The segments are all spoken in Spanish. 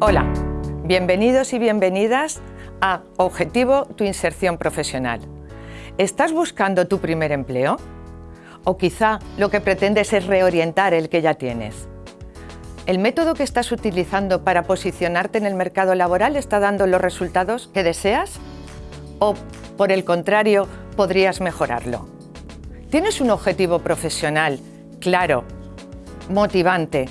Hola, bienvenidos y bienvenidas a Objetivo Tu Inserción Profesional. ¿Estás buscando tu primer empleo? ¿O quizá lo que pretendes es reorientar el que ya tienes? ¿El método que estás utilizando para posicionarte en el mercado laboral está dando los resultados que deseas? ¿O, por el contrario, podrías mejorarlo? ¿Tienes un objetivo profesional claro, motivante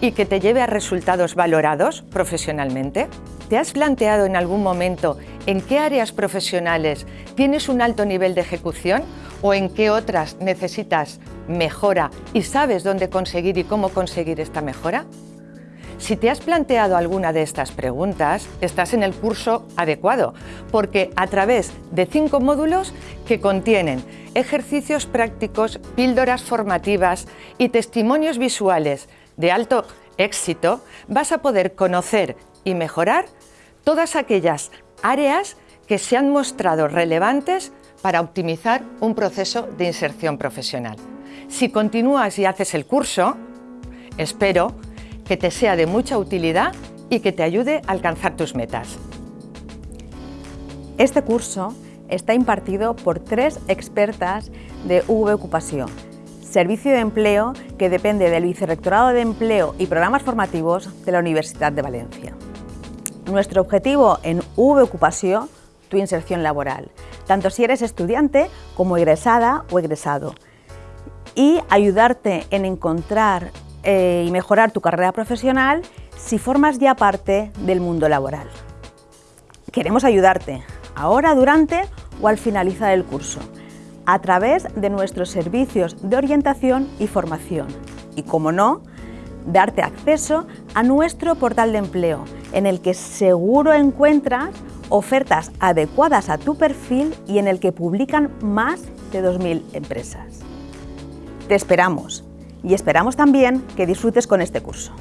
y que te lleve a resultados valorados profesionalmente? ¿Te has planteado en algún momento en qué áreas profesionales tienes un alto nivel de ejecución o en qué otras necesitas mejora y sabes dónde conseguir y cómo conseguir esta mejora? Si te has planteado alguna de estas preguntas, estás en el curso adecuado, porque a través de cinco módulos que contienen ejercicios prácticos, píldoras formativas y testimonios visuales de alto éxito, vas a poder conocer y mejorar todas aquellas áreas que se han mostrado relevantes para optimizar un proceso de inserción profesional. Si continúas y haces el curso, espero que te sea de mucha utilidad y que te ayude a alcanzar tus metas. Este curso está impartido por tres expertas de V Ocupación, servicio de empleo que depende del Vicerrectorado de Empleo y Programas Formativos de la Universidad de Valencia. Nuestro objetivo en V Ocupación, tu inserción laboral, tanto si eres estudiante como egresada o egresado, y ayudarte en encontrar eh, y mejorar tu carrera profesional si formas ya parte del mundo laboral. Queremos ayudarte ahora, durante o al finalizar el curso, a través de nuestros servicios de orientación y formación. Y, como no, darte acceso a nuestro portal de empleo, en el que seguro encuentras ofertas adecuadas a tu perfil y en el que publican más de 2.000 empresas. Te esperamos y esperamos también que disfrutes con este curso.